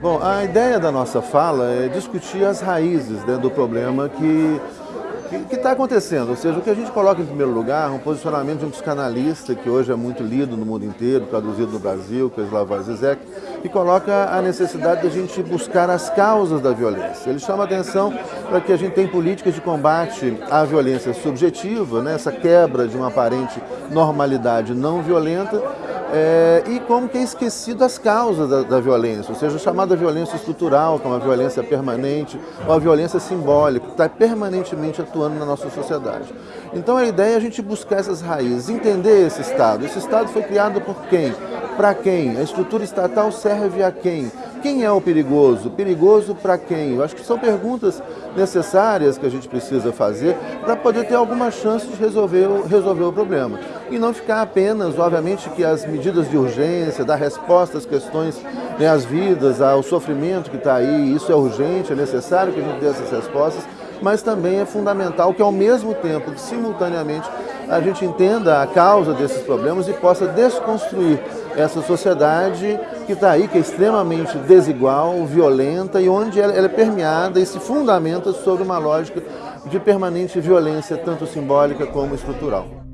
Bom, a ideia da nossa fala é discutir as raízes né, do problema que que está acontecendo, ou seja, o que a gente coloca em primeiro lugar, um posicionamento de um psicanalista que hoje é muito lido no mundo inteiro, traduzido no Brasil, que é Slavoj Zizek, que coloca a necessidade de a gente buscar as causas da violência. Ele chama atenção para que a gente tenha políticas de combate à violência subjetiva, né, essa quebra de uma aparente normalidade não violenta, é, e como que é esquecido as causas da, da, violência, ou seja, chamada violência estrutural, como a violência permanente, ou a violência simbólica, que está permanentemente atuando na nossa sociedade. Então a ideia é a gente buscar essas raízes, entender esse Estado. Esse Estado foi criado por quem? Para quem? A estrutura estatal serve a quem? Quem é o perigoso? Perigoso para quem? Eu acho que são perguntas necessárias que a gente precisa fazer para poder ter alguma chance de resolver, resolver o problema. E não ficar apenas, obviamente, que as medidas de urgência, dar resposta às questões, né, às vidas, ao sofrimento que está aí, isso é urgente, é necessário que a gente dê essas respostas, mas também é fundamental que ao mesmo tempo, que simultaneamente, a gente entenda a causa desses problemas e possa desconstruir essa sociedade que está aí, que é extremamente desigual, violenta e onde ela, ela é permeada e se fundamenta sobre uma lógica de permanente violência, tanto simbólica como estrutural.